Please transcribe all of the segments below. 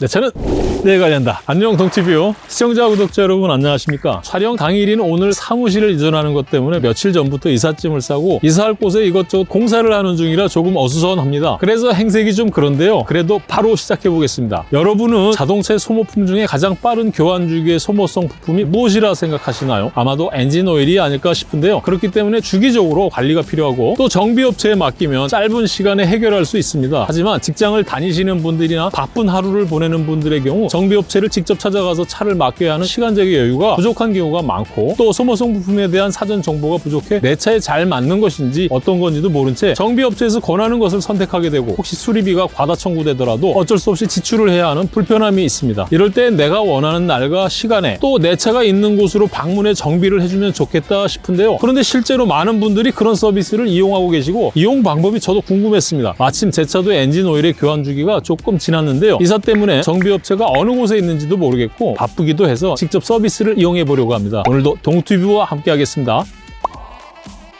네, 저는 네 관련다. 안녕 동티뷰 시청자 구독자 여러분 안녕하십니까? 촬영 당일인 오늘 사무실을 이전하는 것 때문에 며칠 전부터 이삿짐을 싸고 이사할 곳에 이것저것 공사를 하는 중이라 조금 어수선합니다. 그래서 행색이 좀 그런데요. 그래도 바로 시작해 보겠습니다. 여러분은 자동차의 소모품 중에 가장 빠른 교환 주기의 소모성 부품이 무엇이라 생각하시나요? 아마도 엔진 오일이 아닐까 싶은데요. 그렇기 때문에 주기적으로 관리가 필요하고 또 정비업체에 맡기면 짧은 시간에 해결할 수 있습니다. 하지만 직장을 다니시는 분들이나 바쁜 하루를 보내 는 분들의 경우 정비업체를 직접 찾아가서 차를 맡겨야 하는 시간적인 여유가 부족한 경우가 많고 또 소모성 부품에 대한 사전 정보가 부족해 내 차에 잘 맞는 것인지 어떤 건지도 모른 채 정비업체에서 권하는 것을 선택하게 되고 혹시 수리비가 과다 청구되더라도 어쩔 수 없이 지출을 해야 하는 불편함이 있습니다. 이럴 때 내가 원하는 날과 시간에 또 내 차가 있는 곳으로 방문해 정비를 해주면 좋겠다 싶은데요. 그런데 실제로 많은 분들이 그런 서비스를 이용하고 계시고 이용 방법이 저도 궁금했습니다. 마침 제 차도 엔진 오일의 교환 주기가 조금 지났는데요. 이사 때문에 정비업체가 어느 곳에 있는지도 모르겠고 바쁘기도 해서 직접 서비스를 이용해 보려고 합니다. 오늘도 동튜브와 함께 하겠습니다.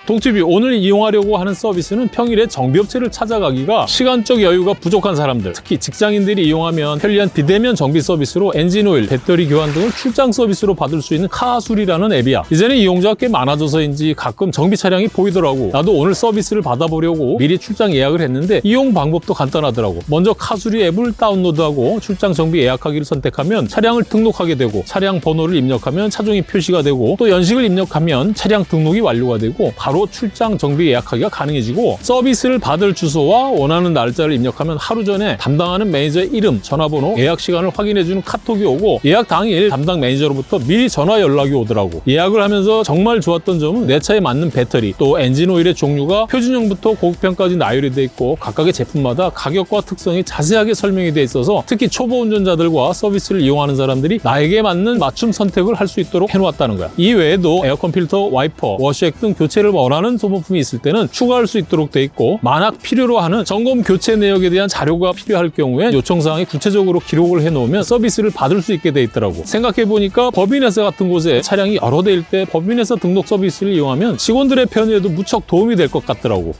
동티비 오늘 이용하려고 하는 서비스는 평일에 정비업체를 찾아가기가 시간적 여유가 부족한 사람들. 특히 직장인들이 이용하면 편리한 비대면 정비 서비스로 엔진오일, 배터리 교환 등을 출장 서비스로 받을 수 있는 카수리라는 앱이야. 이제는 이용자가 꽤 많아져서인지 가끔 정비 차량이 보이더라고. 나도 오늘 서비스를 받아보려고 미리 출장 예약을 했는데 이용 방법도 간단하더라고. 먼저 카수리 앱을 다운로드하고 출장 정비 예약하기를 선택하면 차량을 등록하게 되고 차량 번호를 입력하면 차종이 표시가 되고 또 연식을 입력하면 차량 등록이 완료가 되고 바로 출장 정비 예약하기가 가능해지고 서비스를 받을 주소와 원하는 날짜를 입력하면 하루 전에 담당하는 매니저의 이름, 전화번호, 예약 시간을 확인해주는 카톡이 오고 예약 당일 담당 매니저로부터 미리 전화 연락이 오더라고. 예약을 하면서 정말 좋았던 점은 내 차에 맞는 배터리 또 엔진 오일의 종류가 표준형부터 고급형까지 나열이 돼 있고 각각의 제품마다 가격과 특성이 자세하게 설명이 돼 있어서 특히 초보 운전자들과 서비스를 이용하는 사람들이 나에게 맞는 맞춤 선택을 할 수 있도록 해놓았다는 거야. 이 외에도 에어컨 필터, 와이퍼, 워셔액 등 교체를 원하는 소모품이 있을 때는 추가할 수 있도록 돼 있고 만약 필요로 하는 점검 교체 내역에 대한 자료가 필요할 경우에 요청사항에 구체적으로 기록을 해놓으면 서비스를 받을 수 있게 돼 있더라고. 생각해보니까 법인회사 같은 곳에 차량이 여러 대일 때 법인회사 등록 서비스를 이용하면 직원들의 편의에도 무척 도움이 될 것 같더라고.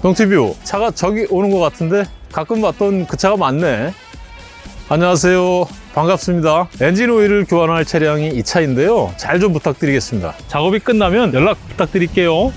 동티뷰 차가 저기 오는 것 같은데 가끔 봤던 그 차가 맞네. 안녕하세요 반갑습니다. 엔진 오일을 교환할 차량이 이 차인데요. 잘 좀 부탁드리겠습니다. 작업이 끝나면 연락 부탁드릴게요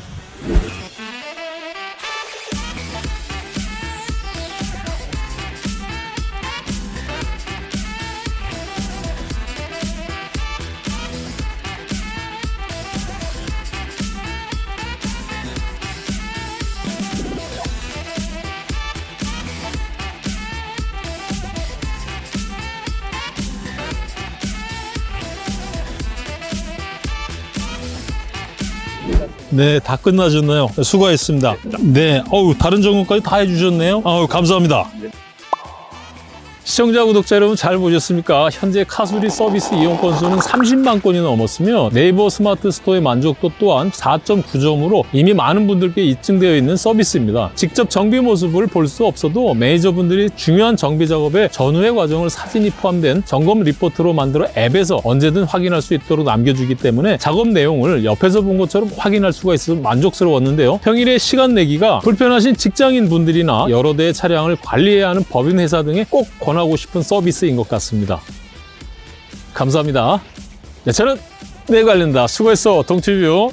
네, 다 끝나셨나요? 수고하셨습니다. 네, 어우, 다른 점검까지 다 해주셨네요. 아우, 감사합니다. 시청자, 구독자 여러분 잘 보셨습니까? 현재 카수리 서비스 이용 건수는 30만 건이 넘었으며 네이버 스마트 스토어의 만족도 또한 4.9점으로 이미 많은 분들께 입증되어 있는 서비스입니다. 직접 정비 모습을 볼 수 없어도 매니저분들이 중요한 정비 작업의 전후의 과정을 사진이 포함된 점검 리포트로 만들어 앱에서 언제든 확인할 수 있도록 남겨주기 때문에 작업 내용을 옆에서 본 것처럼 확인할 수가 있어서 만족스러웠는데요. 평일에 시간 내기가 불편하신 직장인 분들이나 여러 대의 차량을 관리해야 하는 법인 회사 등에 꼭 권하고 싶은 서비스인 것 같습니다. 감사합니다. 네, 저는 내 관련다. 수고했어, 동티뷰.